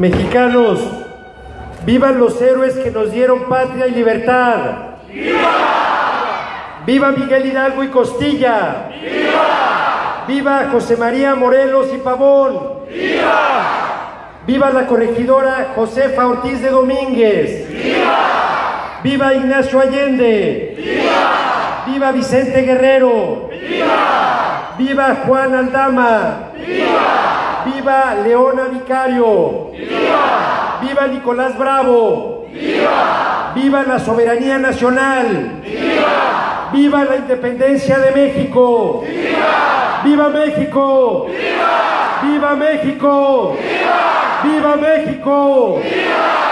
Mexicanos, vivan los héroes que nos dieron patria y libertad. ¡Viva! ¡Viva Miguel Hidalgo y Costilla! ¡Viva! ¡Viva José María Morelos y Pavón! ¡Viva! ¡Viva la corregidora Josefa Ortiz de Domínguez! ¡Viva! ¡Viva Ignacio Allende! ¡Viva! ¡Viva Vicente Guerrero! ¡Viva! ¡Viva Juan Aldama! ¡Viva! ¡Viva Leona Vicario! ¡Viva! ¡Viva Nicolás Bravo! ¡Viva! ¡Viva la soberanía nacional! ¡Viva! ¡Viva la independencia de México! ¡Viva! ¡Viva México! ¡Viva! ¡Viva México! ¡Viva! ¡Viva México! ¡Viva!